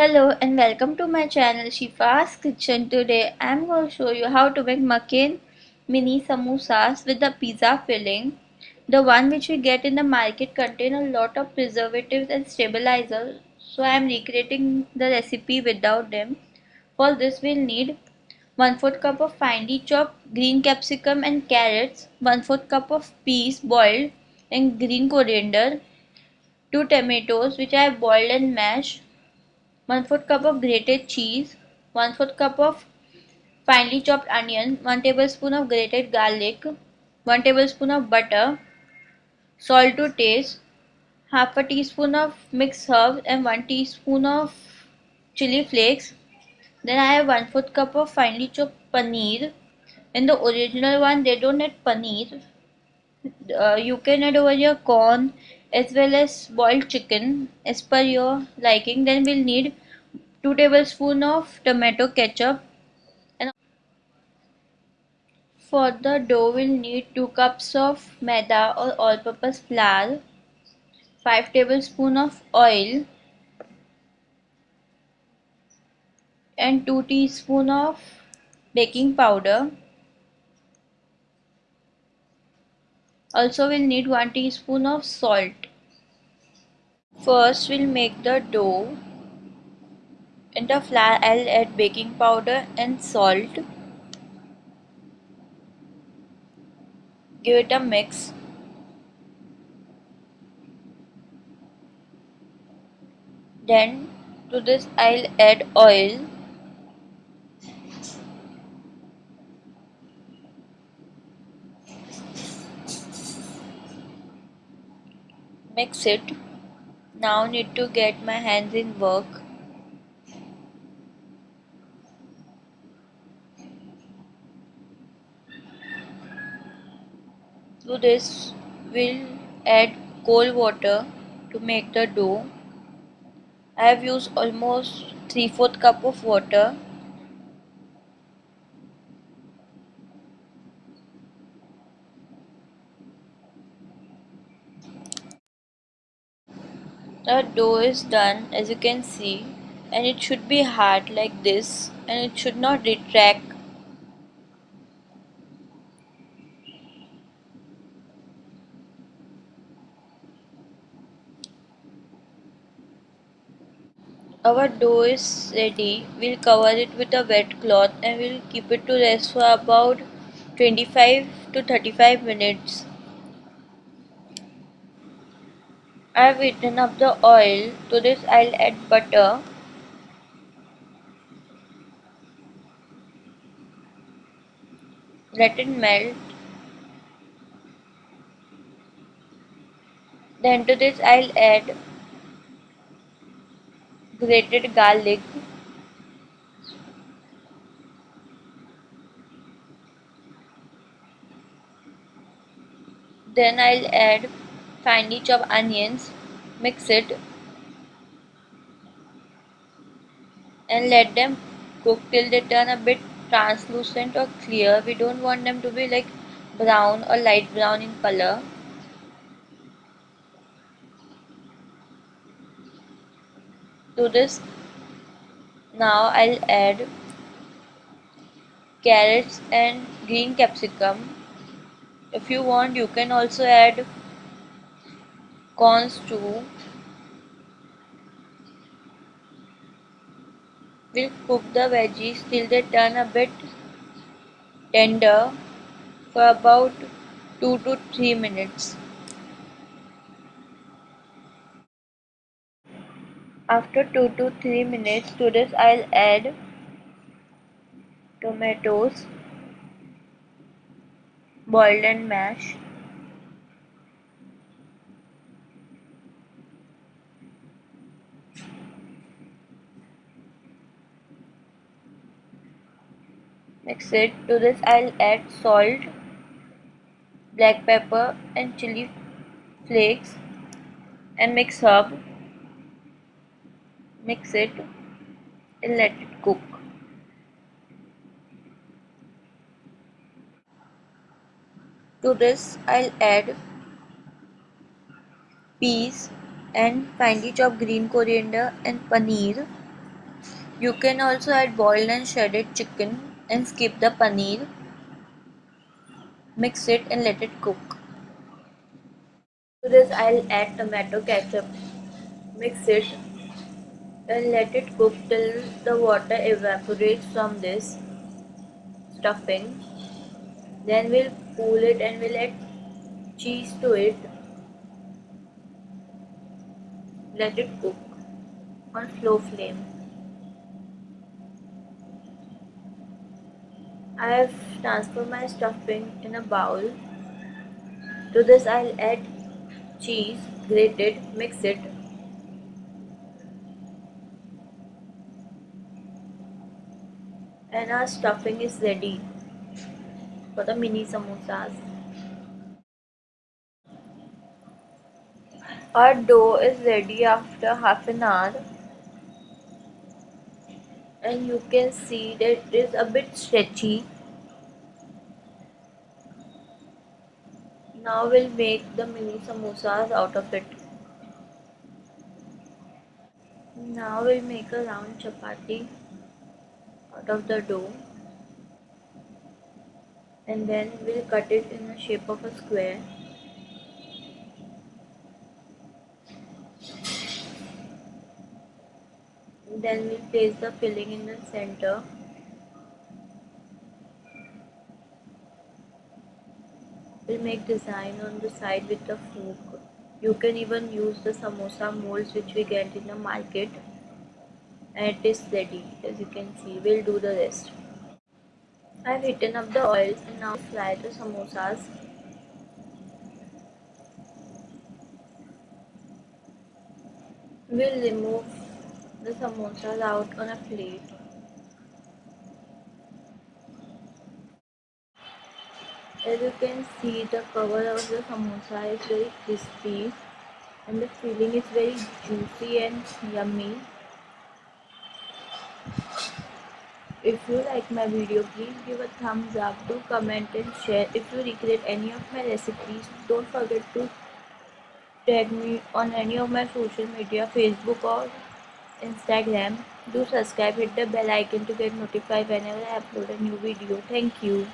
Hello and welcome to my channel Shifa's Kitchen. Today I'm going to show you how to make makin mini samosas with the pizza filling. The one which we get in the market contain a lot of preservatives and stabilizers. So I'm recreating the recipe without them. For this we'll need 1 4 cup of finely chopped green capsicum and carrots, 1 4 cup of peas boiled and green coriander, 2 tomatoes which I have boiled and mashed, 1 4 cup of grated cheese, 1 4 cup of finely chopped onion, 1 tablespoon of grated garlic, 1 tablespoon of butter, salt to taste, half a teaspoon of mixed herbs and 1 teaspoon of chili flakes. Then I have 1 4 cup of finely chopped paneer. In the original one they don't add paneer. Uh, you can add over here corn as well as boiled chicken as per your liking. Then we'll need 2 tablespoons of tomato ketchup. And for the dough we'll need 2 cups of maida or all-purpose flour 5 tablespoons of oil and 2 teaspoons of baking powder. Also we'll need 1 teaspoon of salt. First we'll make the dough in the flour I'll add baking powder and salt. Give it a mix. Then to this I'll add oil. Mix it. Now need to get my hands in work. To this we'll add cold water to make the dough. I have used almost 3 4 cup of water. The dough is done as you can see and it should be hard like this and it should not retract Our dough is ready. We'll cover it with a wet cloth and we'll keep it to rest for about 25 to 35 minutes. I've heated up the oil. To this I'll add butter. Let it melt. Then to this I'll add grated garlic. Then I'll add finely chopped onions mix it and let them cook till they turn a bit translucent or clear. We don't want them to be like brown or light brown in color to this. Now I'll add carrots and green capsicum. If you want you can also add corns too. We'll cook the veggies till they turn a bit tender for about 2 to 3 minutes After 2 to 3 minutes to this I'll add tomatoes boiled and mashed. Mix it. To this I'll add salt black pepper and chili flakes and mix up mix it and let it cook to this I'll add peas and finely chopped green coriander and paneer You can also add boiled and shredded chicken and skip the paneer. Mix it and let it cook. To this I'll add tomato ketchup. Mix it and let it cook till the water evaporates from this stuffing. Then we'll cool it and we'll add cheese to it. Let it cook on slow flame. I have transferred my stuffing in a bowl. To this I'll add cheese, grated, mix it. And our stuffing is ready for the mini samosas. Our dough is ready after half an hour. And you can see that it is a bit stretchy. Now we'll make the mini samosas out of it. Now we'll make a round chapati out of the dough and then we'll cut it in the shape of a square. Then we'll place the filling in the center. We'll make design on the side with the fork. You can even use the samosa molds which we get in the market and it is ready as you can see we'll do the rest I've heated up the oil and now fry the samosas we'll remove the samosas out on a plate. As you can see the cover of the samosa is very crispy and the filling is very juicy and yummy. If you like my video please give a thumbs up, do comment and share. If you recreate any of my recipes don't forget to tag me on any of my social media Facebook or Instagram. Do subscribe, hit the bell icon to get notified whenever I upload a new video. Thank you.